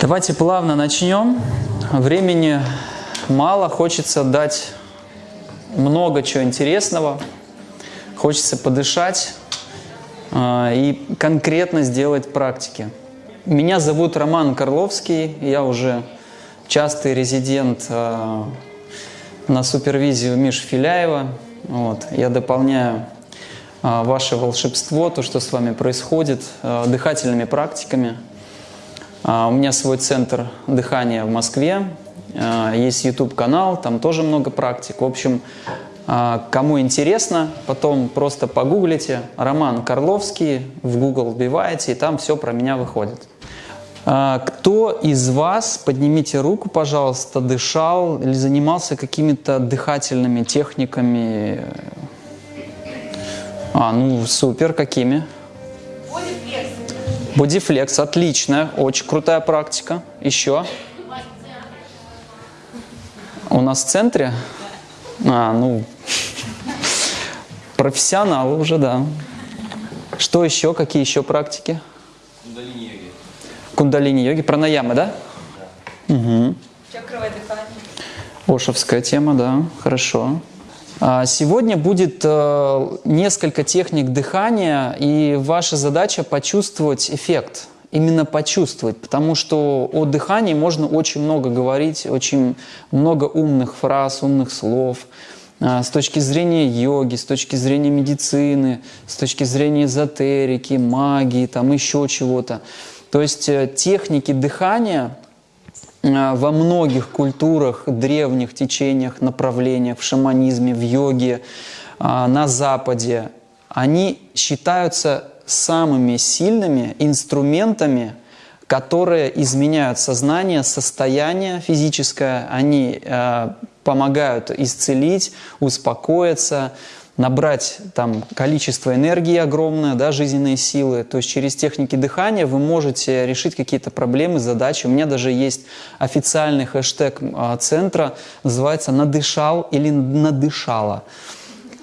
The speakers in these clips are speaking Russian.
Давайте плавно начнем. Времени мало, хочется дать много чего интересного. Хочется подышать э, и конкретно сделать практики. Меня зовут Роман Карловский, я уже частый резидент э, на супервизию Миши Филяева. Вот. Я дополняю э, ваше волшебство, то, что с вами происходит, дыхательными практиками – а, у меня свой центр дыхания в Москве, а, есть YouTube-канал, там тоже много практик. В общем, а, кому интересно, потом просто погуглите Роман Карловский, в Google вбиваете, и там все про меня выходит. Кто из вас, поднимите руку, пожалуйста, дышал или занимался какими-то дыхательными техниками? А, ну супер, какими? Бодифлекс, отлично, очень крутая практика. Еще. У нас в центре? А, ну, профессионалы уже, да. Что еще? Какие еще практики? Кундалини-йоги. Кундалини-йоги, пранаямы, да? да. Угу. Чакровое дыхание. Ошевская тема, да, хорошо. А, сегодня будет э, несколько техник дыхания, и ваша задача почувствовать эффект. Именно почувствовать, потому что о дыхании можно очень много говорить, очень много умных фраз, умных слов. А, с точки зрения йоги, с точки зрения медицины, с точки зрения эзотерики, магии, там еще чего-то. То есть э, техники дыхания – во многих культурах, древних течениях, направлениях, в шаманизме, в йоге, э, на Западе, они считаются самыми сильными инструментами, которые изменяют сознание, состояние физическое, они э, помогают исцелить, успокоиться, набрать там количество энергии огромное, да, жизненные силы. То есть через техники дыхания вы можете решить какие-то проблемы, задачи. У меня даже есть официальный хэштег а, центра, называется «надышал» или «надышала».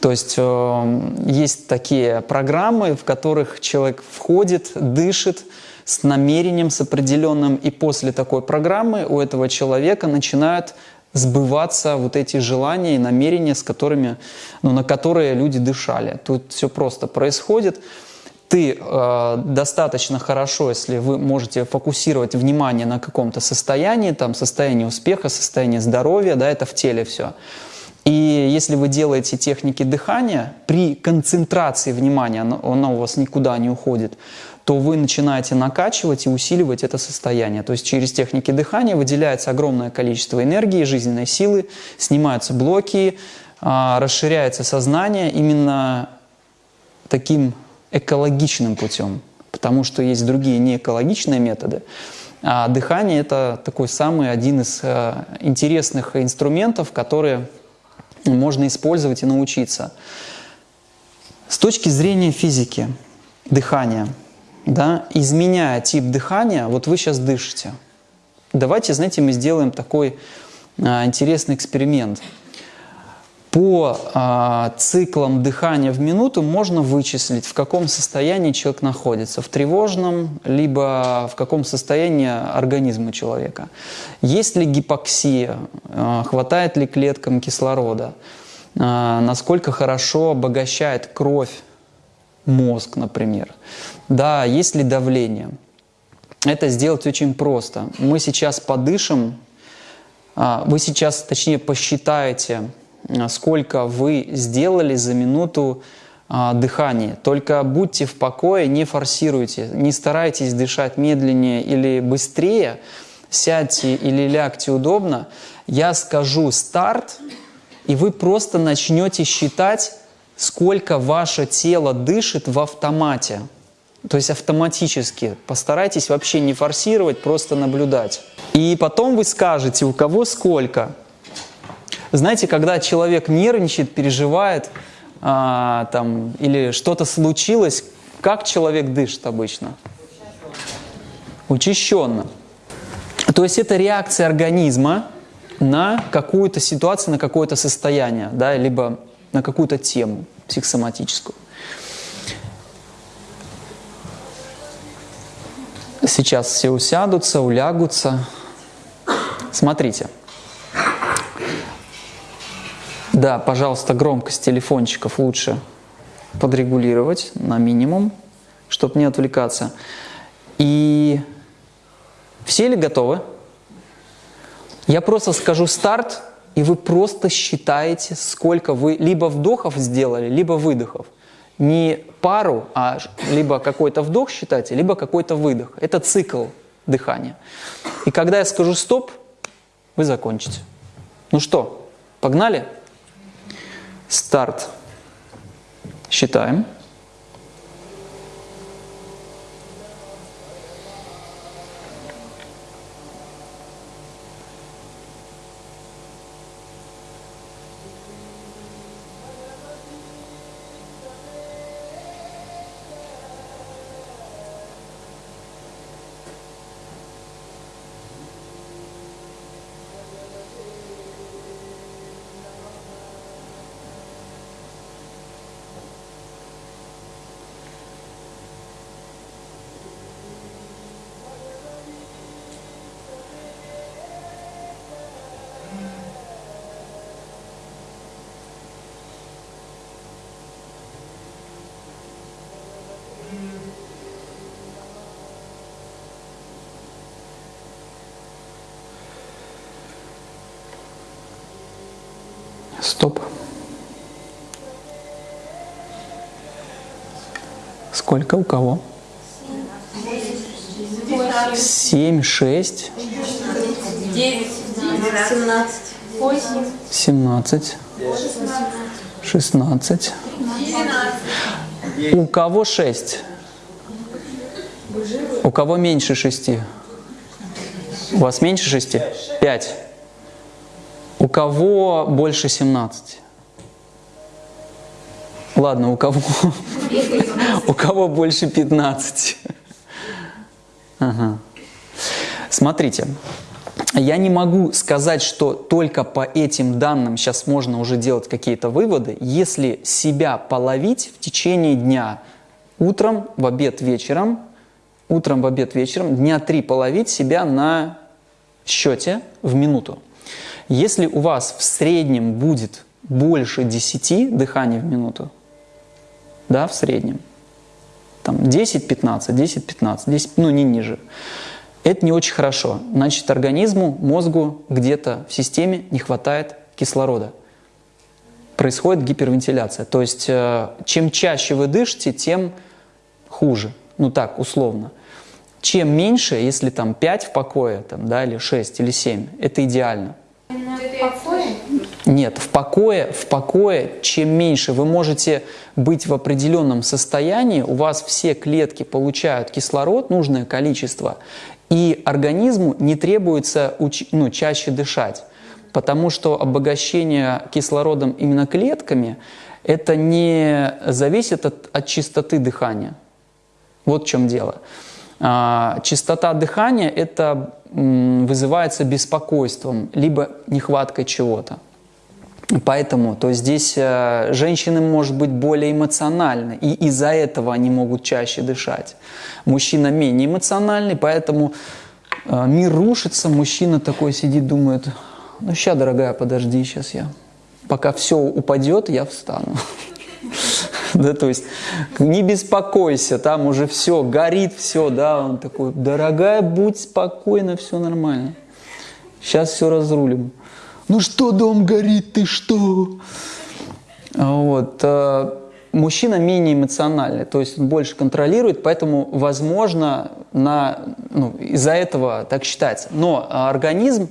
То есть э, есть такие программы, в которых человек входит, дышит с намерением, с определенным, и после такой программы у этого человека начинают сбываться вот эти желания и намерения, с которыми, ну, на которые люди дышали. Тут все просто происходит. Ты э, достаточно хорошо, если вы можете фокусировать внимание на каком-то состоянии, там состояние успеха, состояние здоровья, да, это в теле все. И если вы делаете техники дыхания, при концентрации внимания, оно, оно у вас никуда не уходит, то вы начинаете накачивать и усиливать это состояние. То есть через техники дыхания выделяется огромное количество энергии, жизненной силы, снимаются блоки, а, расширяется сознание именно таким экологичным путем, потому что есть другие неэкологичные методы. А дыхание – это такой самый один из а, интересных инструментов, которые можно использовать и научиться. С точки зрения физики, дыхания – да, изменяя тип дыхания, вот вы сейчас дышите. Давайте, знаете, мы сделаем такой а, интересный эксперимент. По а, циклам дыхания в минуту можно вычислить, в каком состоянии человек находится, в тревожном, либо в каком состоянии организма человека. Есть ли гипоксия, а, хватает ли клеткам кислорода, а, насколько хорошо обогащает кровь мозг, например. Да, есть ли давление? Это сделать очень просто. Мы сейчас подышим, а, вы сейчас, точнее, посчитаете, а, сколько вы сделали за минуту а, дыхания. Только будьте в покое, не форсируйте, не старайтесь дышать медленнее или быстрее, сядьте или лягте удобно. Я скажу «старт», и вы просто начнете считать, сколько ваше тело дышит в автомате. То есть автоматически. Постарайтесь вообще не форсировать, просто наблюдать. И потом вы скажете, у кого сколько. Знаете, когда человек нервничает, переживает, а, там, или что-то случилось, как человек дышит обычно? Учащенно. То есть это реакция организма на какую-то ситуацию, на какое-то состояние, да, либо на какую-то тему психосоматическую. Сейчас все усядутся, улягутся. Смотрите. Да, пожалуйста, громкость телефончиков лучше подрегулировать на минимум, чтобы не отвлекаться. И все ли готовы? Я просто скажу старт, и вы просто считаете, сколько вы либо вдохов сделали, либо выдохов. Не пару, а либо какой-то вдох считайте, либо какой-то выдох. Это цикл дыхания. И когда я скажу стоп, вы закончите. Ну что, погнали? Старт. Считаем. Стоп. Сколько у кого? Семь, шесть. Девять. Семнадцать. Восемь. Семнадцать. Шестнадцать. У кого шесть? У кого меньше шести? У вас меньше шести? Пять. У кого больше 17? Ладно, у кого, у кого больше 15? Ага. Смотрите, я не могу сказать, что только по этим данным сейчас можно уже делать какие-то выводы. Если себя половить в течение дня, утром, в обед, вечером, утром, в обед, вечером, дня три половить себя на счете в минуту. Если у вас в среднем будет больше 10 дыханий в минуту, да, в среднем, там 10-15, 10-15, 10, ну не ниже, это не очень хорошо. Значит, организму, мозгу где-то в системе не хватает кислорода. Происходит гипервентиляция. То есть, э, чем чаще вы дышите, тем хуже. Ну так, условно. Чем меньше, если там 5 в покое, там, да, или 6, или 7, это идеально. Нет, в покое, в покое, чем меньше вы можете быть в определенном состоянии, у вас все клетки получают кислород, нужное количество, и организму не требуется ну, чаще дышать, потому что обогащение кислородом именно клетками это не зависит от, от чистоты дыхания. Вот в чем дело. А, частота дыхания это вызывается беспокойством, либо нехваткой чего-то. Поэтому, то здесь э, женщины, может быть, более эмоциональны, и из-за этого они могут чаще дышать. Мужчина менее эмоциональный, поэтому э, мир рушится, мужчина такой сидит, думает, ну сейчас, дорогая, подожди, сейчас я, пока все упадет, я встану. Да, то есть не беспокойся, там уже все, горит все, да, он такой, дорогая, будь спокойна, все нормально. Сейчас все разрулим. Ну что, дом горит, ты что? Вот. Э, мужчина менее эмоциональный, то есть он больше контролирует, поэтому, возможно, на, ну, из-за этого так считается. Но организм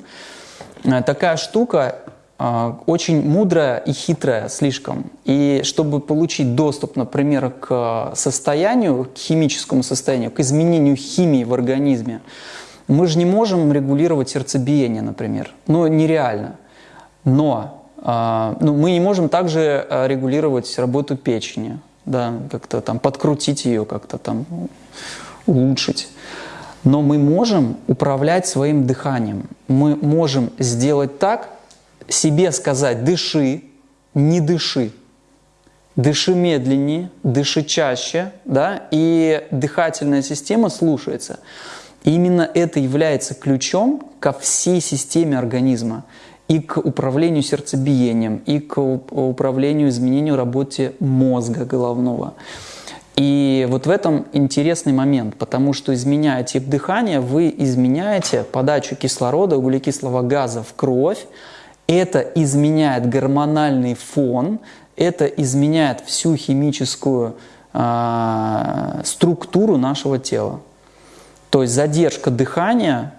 э, такая штука, а, очень мудрая и хитрая слишком. И чтобы получить доступ, например, к состоянию, к химическому состоянию, к изменению химии в организме, мы же не можем регулировать сердцебиение, например. Ну, нереально. Но ну, мы не можем также а, регулировать работу печени, да, как-то там подкрутить ее, как-то там улучшить. Но мы можем управлять своим дыханием. Мы можем сделать так, себе сказать «дыши», «не дыши», дыши медленнее, дыши чаще, да, и дыхательная система слушается. именно это является ключом ко всей системе организма и к управлению сердцебиением, и к управлению изменению работе мозга головного. И вот в этом интересный момент, потому что изменяя тип дыхания, вы изменяете подачу кислорода, углекислого газа в кровь, это изменяет гормональный фон, это изменяет всю химическую э, структуру нашего тела. То есть задержка дыхания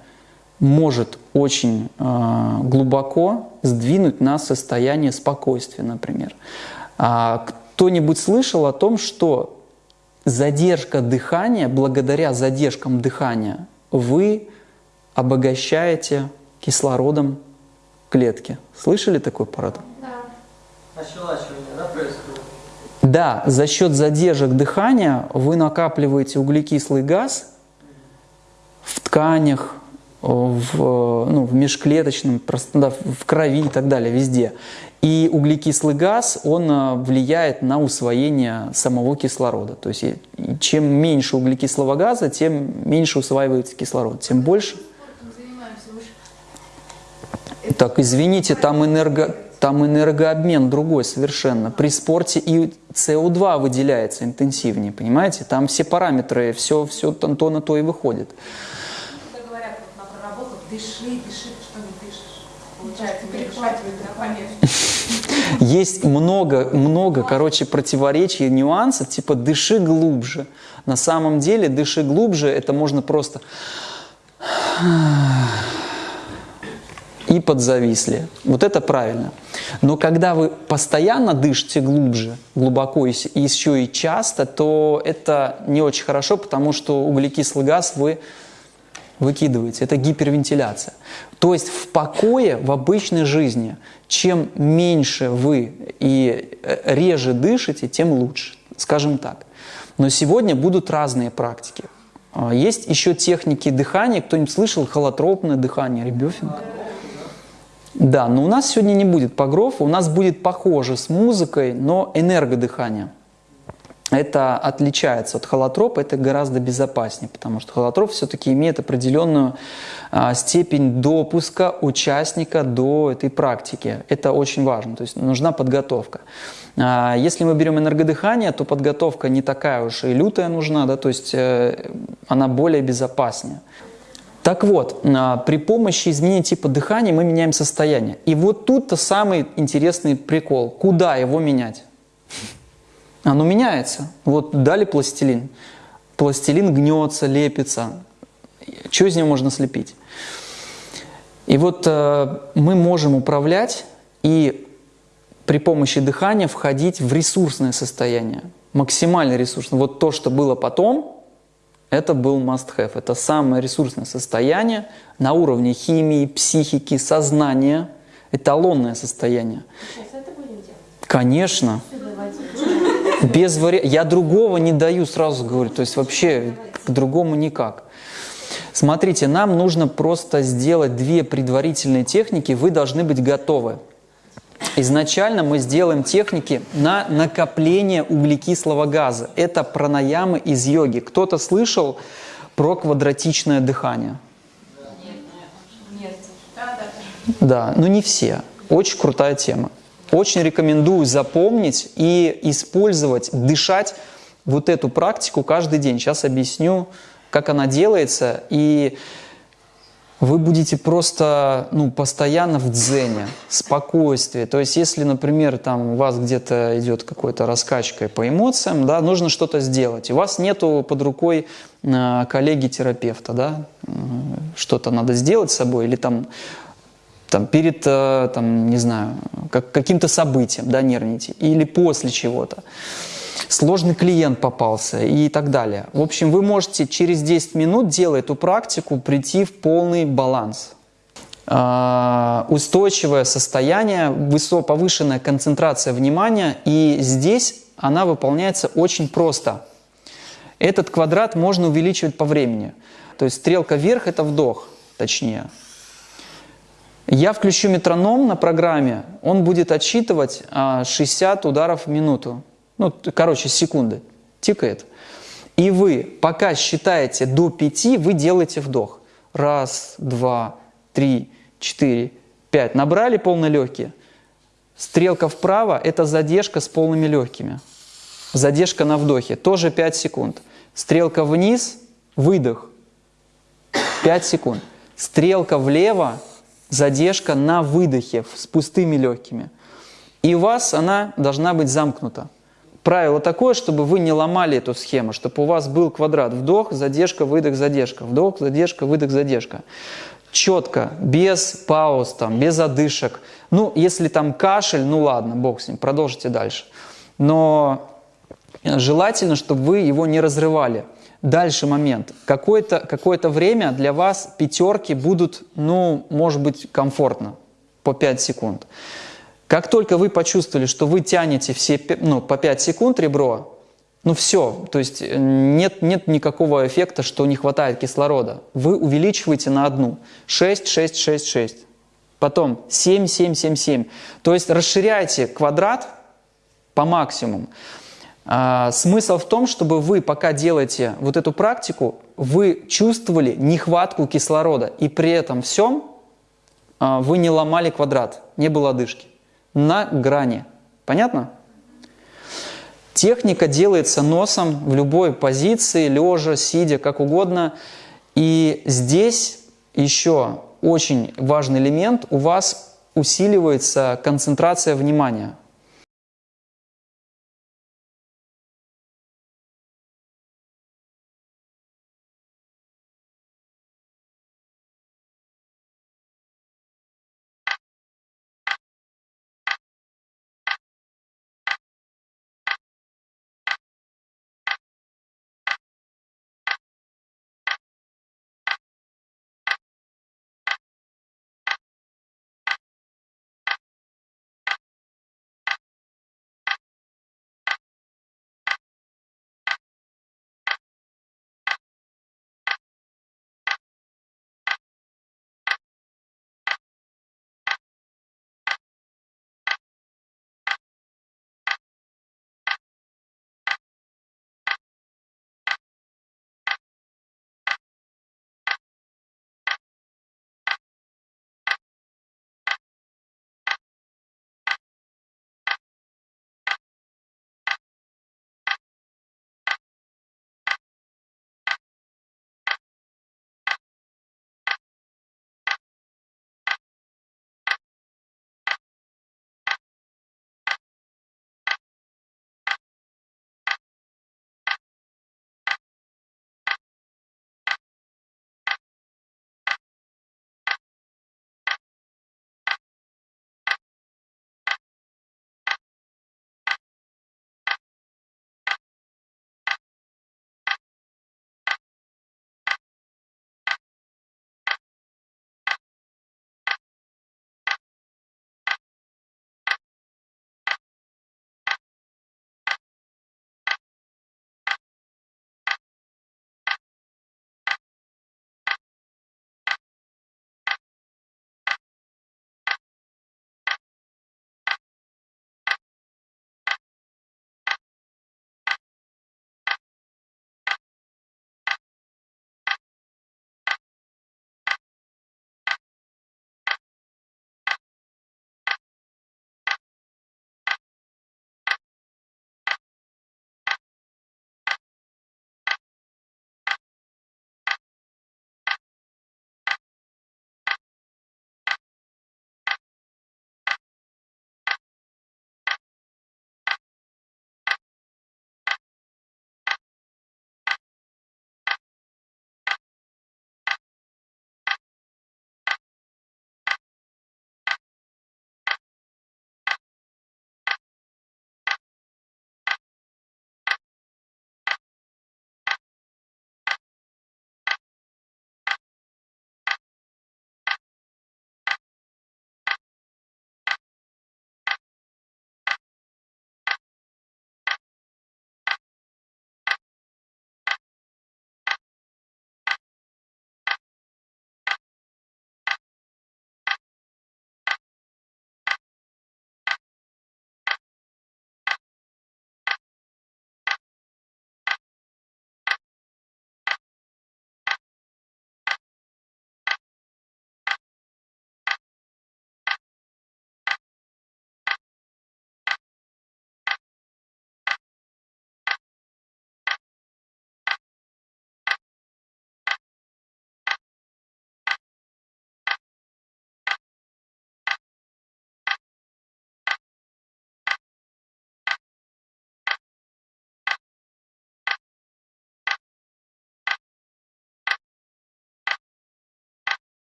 может очень э, глубоко сдвинуть нас в состояние спокойствия, например. А кто-нибудь слышал о том, что задержка дыхания, благодаря задержкам дыхания, вы обогащаете кислородом клетки. Слышали такой парад? Да. Ощелачивание, да, происходит? Да, за счет задержек дыхания вы накапливаете углекислый газ в тканях, в, ну, в межклеточном, да, в крови и так далее, везде. И углекислый газ, он а, влияет на усвоение самого кислорода. То есть чем меньше углекислого газа, тем меньше усваивается кислород, тем больше... Так, извините, там, энерго, там энергообмен другой совершенно. При спорте и СО2 выделяется интенсивнее, понимаете? Там все параметры, все, все то на то и выходит. Дыши, дыши, что не дышишь. Получается, перехватывает Есть много, много, короче, противоречий, нюансов, типа дыши глубже. На самом деле дыши глубже, это можно просто и подзависли. Вот это правильно. Но когда вы постоянно дышите глубже, глубоко и еще и часто, то это не очень хорошо, потому что углекислый газ вы выкидываете. Это гипервентиляция. То есть в покое, в обычной жизни, чем меньше вы и э, реже дышите, тем лучше, скажем так. Но сегодня будут разные практики. А, есть еще техники дыхания. Кто-нибудь слышал холотропное дыхание, ребёфинг? Да, но у нас сегодня не будет погров, у нас будет похоже с музыкой, но энергодыхание. Это отличается от холотропа, это гораздо безопаснее, потому что холотроп все-таки имеет определенную а, степень допуска участника до этой практики. Это очень важно, то есть нужна подготовка. А, если мы берем энергодыхание, то подготовка не такая уж и лютая нужна, да, то есть э, она более безопаснее. Так вот, а, при помощи изменения типа дыхания мы меняем состояние. И вот тут-то самый интересный прикол. Куда его менять? Оно меняется. Вот дали пластилин. Пластилин гнется, лепится. Что из него можно слепить? И вот э, мы можем управлять и при помощи дыхания входить в ресурсное состояние. Максимально ресурсное. Вот то, что было потом, это был must-have. Это самое ресурсное состояние на уровне химии, психики, сознания. Эталонное состояние. Сейчас это будем делать? Конечно. Без вари... Я другого не даю, сразу говорю. То есть вообще к другому никак. Смотрите, нам нужно просто сделать две предварительные техники. Вы должны быть готовы. Изначально мы сделаем техники на накопление углекислого газа. Это пранаямы из йоги. Кто-то слышал про квадратичное дыхание? Да, но не все. Очень крутая тема. Очень рекомендую запомнить и использовать, дышать вот эту практику каждый день. Сейчас объясню, как она делается. И вы будете просто ну, постоянно в дзене, спокойствии. То есть, если, например, там у вас где-то идет какой-то раскачка по эмоциям, да, нужно что-то сделать. У вас нету под рукой э, коллеги-терапевта, да, что-то надо сделать с собой, или там, там перед, э, там, не знаю, как, каким-то событием, да, нервните, или после чего-то сложный клиент попался и так далее. В общем, вы можете через 10 минут, делая эту практику, прийти в полный баланс. А, устойчивое состояние, повышенная концентрация внимания, и здесь она выполняется очень просто. Этот квадрат можно увеличивать по времени. То есть стрелка вверх – это вдох, точнее. Я включу метроном на программе, он будет отсчитывать 60 а, ударов в минуту ну, короче, секунды, тикает. И вы, пока считаете до пяти, вы делаете вдох. Раз, два, три, четыре, пять. Набрали полные легкие. Стрелка вправо – это задержка с полными легкими. Задержка на вдохе, тоже 5 секунд. Стрелка вниз – выдох, 5 секунд. Стрелка влево – задержка на выдохе с пустыми легкими. И у вас она должна быть замкнута. Правило такое, чтобы вы не ломали эту схему, чтобы у вас был квадрат вдох, задержка, выдох, задержка, вдох, задержка, выдох, задержка. Четко, без пауз, там, без одышек. Ну, если там кашель, ну ладно, бог с ним, продолжите дальше. Но желательно, чтобы вы его не разрывали. Дальше момент. Какое-то какое время для вас пятерки будут, ну, может быть, комфортно, по 5 секунд. Как только вы почувствовали, что вы тянете все, ну, по 5 секунд ребро, ну все, то есть э, нет, нет никакого эффекта, что не хватает кислорода. Вы увеличиваете на одну. 6, 6, 6, 6. Потом 7, 7, 7, 7. То есть расширяйте квадрат по максимуму. А, смысл в том, чтобы вы, пока делаете вот эту практику, вы чувствовали нехватку кислорода, и при этом всем а, вы не ломали квадрат, не было одышки. На грани. Понятно? Техника делается носом в любой позиции, лежа, сидя, как угодно. И здесь еще очень важный элемент, у вас усиливается концентрация внимания –